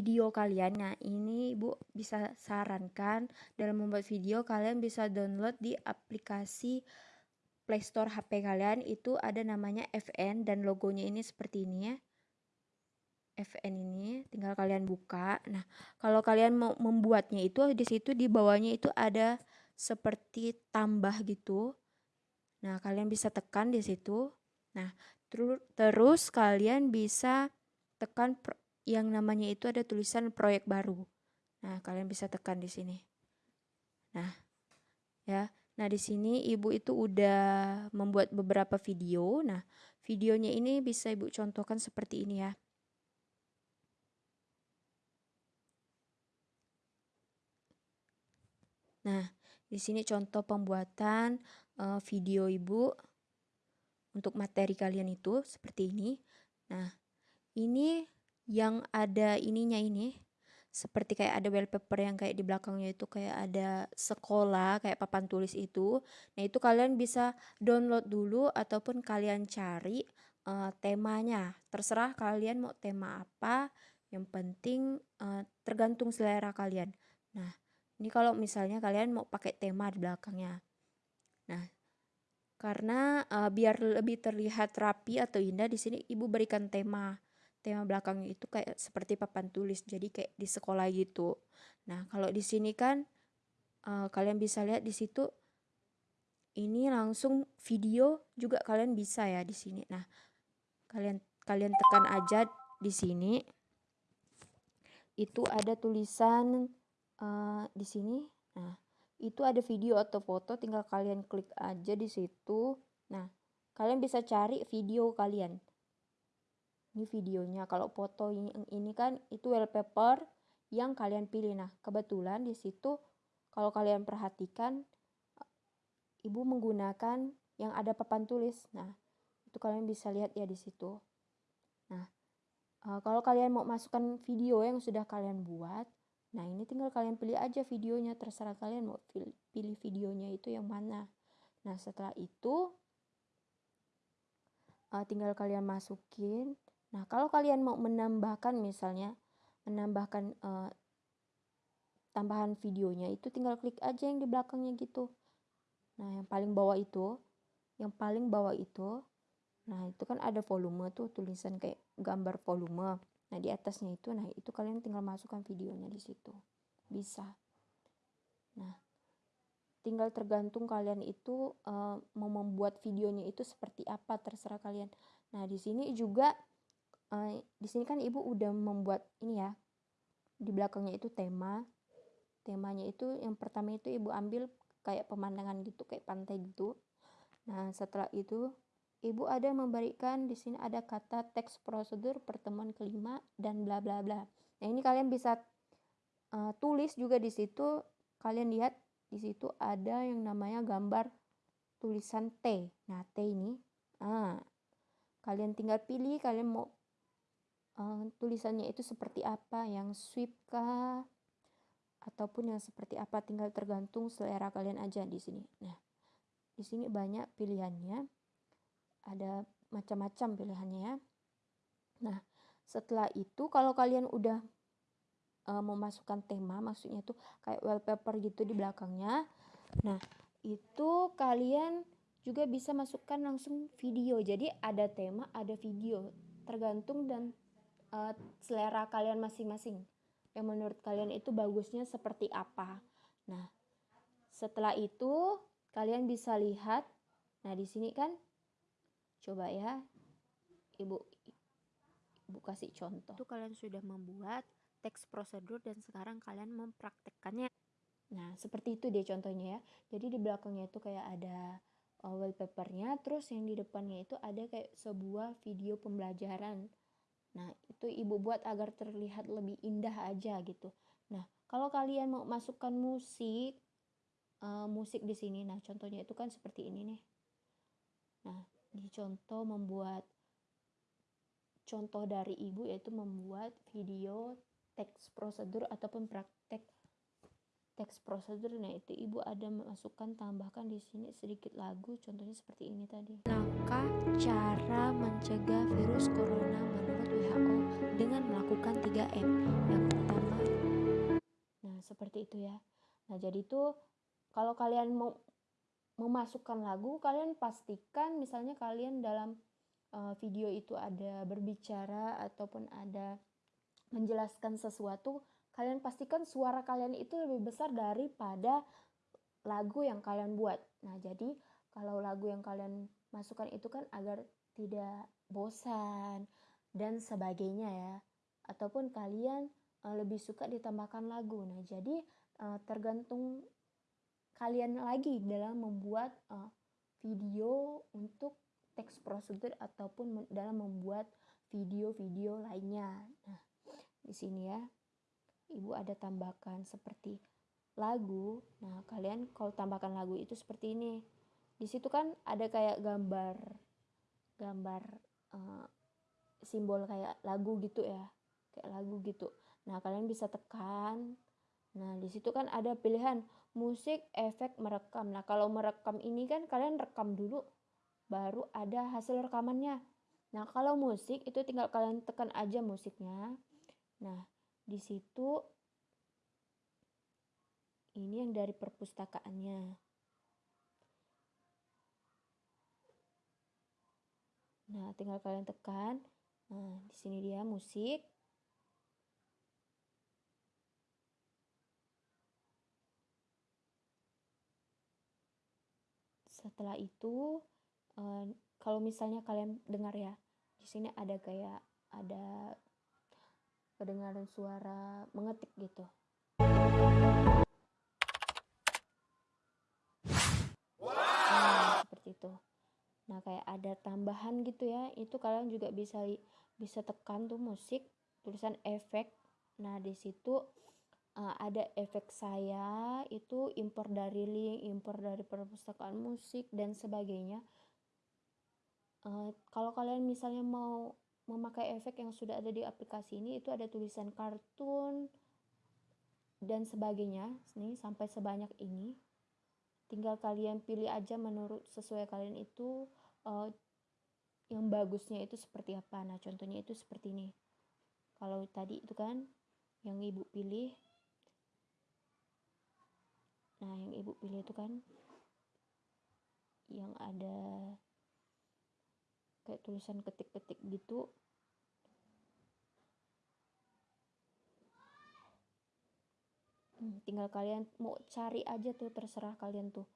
video kalian. Nah, ini Ibu bisa sarankan dalam membuat video kalian bisa download di aplikasi Play Store HP kalian itu ada namanya FN dan logonya ini seperti ini ya. FN ini tinggal kalian buka. Nah, kalau kalian mau membuatnya itu di situ di bawahnya itu ada seperti tambah gitu. Nah, kalian bisa tekan di situ. Nah, ter terus kalian bisa tekan yang namanya itu ada tulisan proyek baru. Nah, kalian bisa tekan di sini. Nah, ya. Nah, di sini Ibu itu udah membuat beberapa video. Nah, videonya ini bisa Ibu contohkan seperti ini ya. Nah, di sini contoh pembuatan uh, video Ibu untuk materi kalian itu seperti ini. Nah, ini yang ada ininya ini seperti kayak ada wallpaper yang kayak di belakangnya itu kayak ada sekolah kayak papan tulis itu. Nah, itu kalian bisa download dulu ataupun kalian cari uh, temanya. Terserah kalian mau tema apa, yang penting uh, tergantung selera kalian. Nah, ini kalau misalnya kalian mau pakai tema di belakangnya. Nah, karena uh, biar lebih terlihat rapi atau indah di sini Ibu berikan tema tema belakangnya itu kayak seperti papan tulis jadi kayak di sekolah gitu. Nah kalau di sini kan uh, kalian bisa lihat di situ ini langsung video juga kalian bisa ya di sini. Nah kalian kalian tekan aja di sini. Itu ada tulisan uh, di sini. Nah itu ada video atau foto tinggal kalian klik aja di situ. Nah kalian bisa cari video kalian ini videonya. Kalau foto ini, ini kan itu wallpaper yang kalian pilih. Nah kebetulan di situ kalau kalian perhatikan ibu menggunakan yang ada papan tulis. Nah itu kalian bisa lihat ya di situ. Nah uh, kalau kalian mau masukkan video yang sudah kalian buat nah ini tinggal kalian pilih aja videonya. Terserah kalian mau pilih videonya itu yang mana. Nah setelah itu uh, tinggal kalian masukin Nah, kalau kalian mau menambahkan misalnya menambahkan uh, tambahan videonya itu tinggal klik aja yang di belakangnya gitu. Nah, yang paling bawah itu, yang paling bawah itu, nah itu kan ada volume tuh tulisan kayak gambar volume. Nah, di atasnya itu, nah itu kalian tinggal masukkan videonya di situ. Bisa. Nah, tinggal tergantung kalian itu uh, mau membuat videonya itu seperti apa terserah kalian. Nah, di sini juga uh, di sini kan ibu udah membuat ini ya. Di belakangnya itu tema. Temanya itu yang pertama itu ibu ambil kayak pemandangan gitu kayak pantai gitu. Nah setelah itu ibu ada memberikan di sini ada kata teks prosedur pertemuan kelima dan bla bla bla. Nah ini kalian bisa uh, tulis juga di situ. Kalian lihat di situ ada yang namanya gambar tulisan T. Nah T ini ah kalian tinggal pilih kalian mau uh, tulisannya itu seperti apa? Yang sweep kah? Ataupun yang seperti apa? Tinggal tergantung selera kalian aja di sini. Nah di sini banyak pilihannya. Ada macam-macam pilihannya ya. Nah setelah itu kalau kalian udah uh, memasukkan tema maksudnya itu kayak wallpaper gitu di belakangnya nah itu kalian juga bisa masukkan langsung video. Jadi ada tema ada video. Tergantung dan uh, selera kalian masing-masing. Yang menurut kalian itu bagusnya seperti apa. Nah, setelah itu kalian bisa lihat. Nah, di sini kan coba ya. Ibu Ibu kasih contoh. Itu kalian sudah membuat teks prosedur dan sekarang kalian mempraktekkannya. Nah, seperti itu deh contohnya ya. Jadi di belakangnya itu kayak ada uh, wallpapernya, terus yang di depannya itu ada kayak sebuah video pembelajaran Nah, itu ibu buat agar terlihat lebih indah aja gitu. Nah, kalau kalian mau masukkan musik, uh, musik di sini, nah contohnya itu kan seperti ini nih. Nah, di contoh membuat contoh dari ibu yaitu membuat video teks prosedur ataupun praktek teks prosedur nah itu ibu ada masukkan tambahkan di sini sedikit lagu contohnya seperti ini tadi langkah cara mencegah virus corona menurut WHO WHO dengan melakukan 3M. Yang pertama, nah seperti itu ya. Nah jadi itu kalau kalian mau memasukkan lagu, kalian pastikan misalnya kalian dalam uh, video itu ada berbicara ataupun ada menjelaskan sesuatu, kalian pastikan suara kalian itu lebih besar daripada lagu yang kalian buat. Nah, jadi kalau lagu yang kalian masukkan itu kan agar tidak bosan dan sebagainya ya. Ataupun kalian uh, lebih suka ditambahkan lagu. Nah, jadi uh, tergantung kalian lagi dalam membuat uh, video untuk teks prosedur ataupun dalam membuat video-video lainnya. Nah, di sini ya, Ibu ada tambahkan seperti lagu. Nah, kalian kalau tambahkan lagu itu seperti ini. Di situ kan ada kayak gambar gambar uh, simbol kayak lagu gitu ya. Kayak lagu gitu. Nah, kalian bisa tekan Nah, di situ kan ada pilihan musik, efek, merekam. Nah, kalau merekam ini kan kalian rekam dulu, baru ada hasil rekamannya. Nah, kalau musik itu tinggal kalian tekan aja musiknya. Nah, di situ ini yang dari perpustakaannya. Nah, tinggal kalian tekan. Nah, di sini dia musik. setelah itu uh, kalau misalnya kalian dengar ya di sini ada kayak ada kedengaran suara mengetik gitu. Nah, seperti itu. Nah kayak ada tambahan gitu ya itu kalian juga bisa bisa tekan tuh musik tulisan efek. Nah di situ uh, ada efek saya itu impor dari link, impor dari perpustakaan musik dan sebagainya. Uh, kalau kalian misalnya mau memakai efek yang sudah ada di aplikasi ini itu ada tulisan kartun dan sebagainya nih sampai sebanyak ini. Tinggal kalian pilih aja menurut sesuai kalian itu uh, yang bagusnya itu seperti apa. Nah contohnya itu seperti ini. Kalau tadi itu kan yang ibu pilih. Nah yang ibu pilih itu kan yang ada kayak tulisan ketik-ketik gitu hmm, tinggal kalian mau cari aja tuh terserah kalian tuh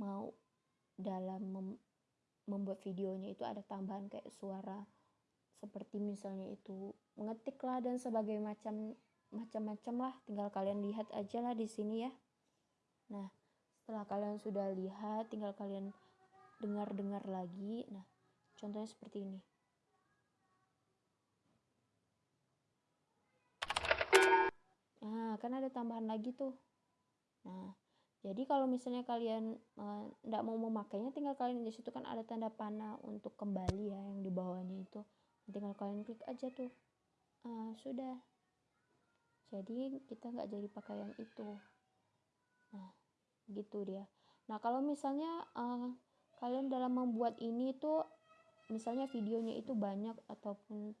mau dalam mem membuat videonya itu ada tambahan kayak suara seperti misalnya itu mengetik lah dan sebagai macam macam-macam lah tinggal kalian lihat aja lah di sini ya Nah, setelah kalian sudah lihat, tinggal kalian dengar-dengar lagi. Nah, contohnya seperti ini. Nah, kan ada tambahan lagi tuh. Nah, jadi kalau misalnya kalian tidak uh, mau memakainya, tinggal kalian di situ kan ada tanda panah untuk kembali ya yang di bawahnya itu. Tinggal kalian klik aja tuh. Uh, sudah. Jadi kita nggak jadi pakai yang itu nah gitu dia nah kalau misalnya uh, kalian dalam membuat ini tuh misalnya videonya itu banyak ataupun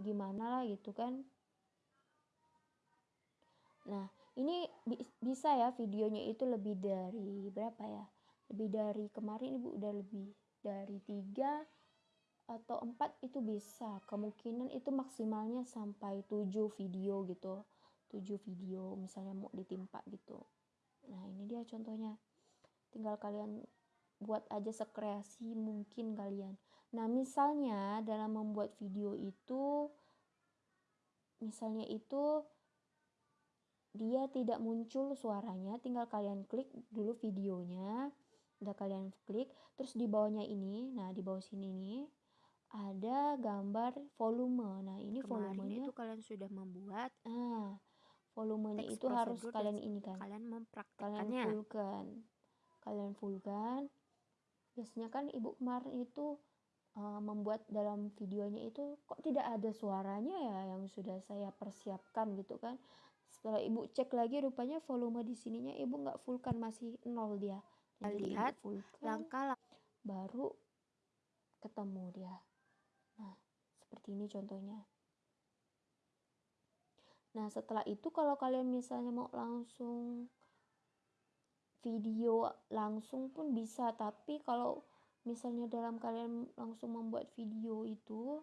gimana lah gitu kan nah ini bi bisa ya videonya itu lebih dari berapa ya lebih dari kemarin ibu udah lebih dari tiga atau empat itu bisa kemungkinan itu maksimalnya sampai tujuh video gitu tujuh video misalnya mau ditimpa gitu Nah, ini dia contohnya. Tinggal kalian buat aja sekreasi mungkin kalian. Nah, misalnya dalam membuat video itu misalnya itu dia tidak muncul suaranya, tinggal kalian klik dulu videonya. Udah kalian klik, terus di bawahnya ini, nah di bawah sini nih ada gambar volume. Nah, ini Kemarin volumenya itu kalian sudah membuat. Ah, volumenya itu harus kalian ini kan kalian mempraktekannya kalian fullkan kalian fullkan biasanya kan ibu kemarin itu uh, membuat dalam videonya itu kok tidak ada suaranya ya yang sudah saya persiapkan gitu kan setelah ibu cek lagi rupanya volume di sininya ibu nggak fullkan masih nol dia. Jadi lihat langkah baru ketemu dia. Nah seperti ini contohnya. Nah, setelah itu kalau kalian misalnya mau langsung video langsung pun bisa, tapi kalau misalnya dalam kalian langsung membuat video itu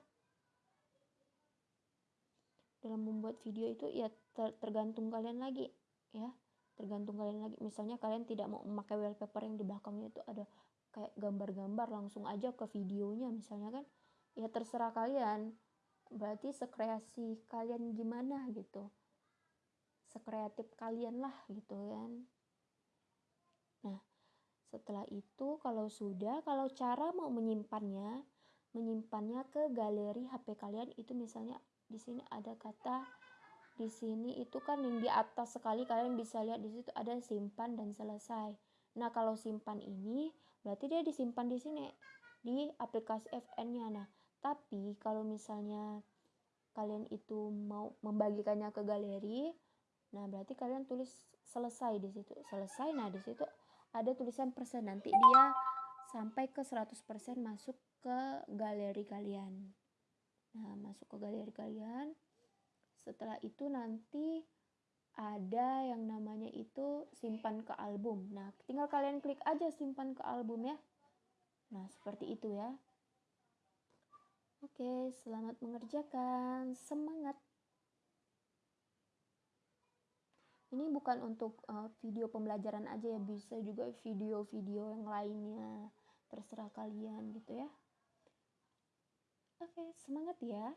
dalam membuat video itu ya ter tergantung kalian lagi ya. Tergantung kalian lagi. Misalnya kalian tidak mau memakai wallpaper yang di belakangnya itu ada kayak gambar-gambar langsung aja ke videonya misalnya kan ya terserah kalian. Berarti sekreasi kalian gimana gitu? Sekreatif kalian lah gitu kan. Nah setelah itu kalau sudah kalau cara mau menyimpannya menyimpannya ke galeri HP kalian itu misalnya di sini ada kata di sini itu kan yang di atas sekali kalian bisa lihat di situ ada simpan dan selesai nah kalau simpan ini berarti dia disimpan di sini di aplikasi FN-nya nah tapi kalau misalnya kalian itu mau membagikannya ke galeri, nah berarti kalian tulis selesai di situ. Selesai, nah di situ ada tulisan persen. Nanti dia sampai ke 100% masuk ke galeri kalian. Nah, masuk ke galeri kalian. Setelah itu nanti ada yang namanya itu simpan ke album. Nah, tinggal kalian klik aja simpan ke album ya. Nah, seperti itu ya. Oke, selamat mengerjakan. Semangat. Ini bukan untuk uh, video pembelajaran aja ya, bisa juga video-video yang lainnya. Terserah kalian gitu ya. Oke, semangat ya.